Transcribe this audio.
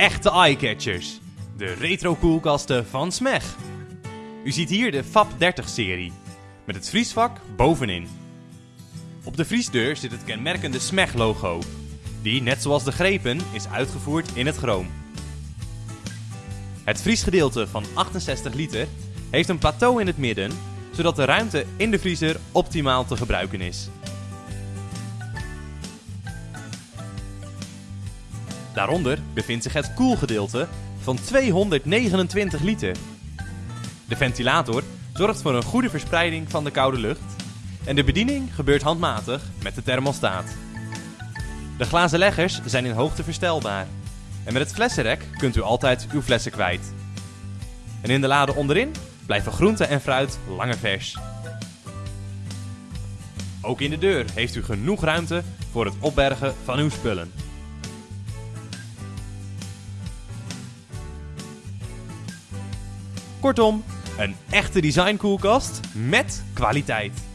Echte eyecatchers. De retro koelkasten van Smeg. U ziet hier de FAP 30 serie. Met het vriesvak bovenin. Op de vriesdeur zit het kenmerkende Smeg logo. Die, net zoals de grepen, is uitgevoerd in het chroom. Het vriesgedeelte van 68 liter heeft een plateau in het midden, zodat de ruimte in de vriezer optimaal te gebruiken is. Daaronder bevindt zich het koelgedeelte van 229 liter. De ventilator zorgt voor een goede verspreiding van de koude lucht en de bediening gebeurt handmatig met de thermostaat. De glazen leggers zijn in hoogte verstelbaar en met het flessenrek kunt u altijd uw flessen kwijt. En in de lade onderin blijven groente en fruit langer vers. Ook in de deur heeft u genoeg ruimte voor het opbergen van uw spullen. Kortom, een echte designkoelkast met kwaliteit.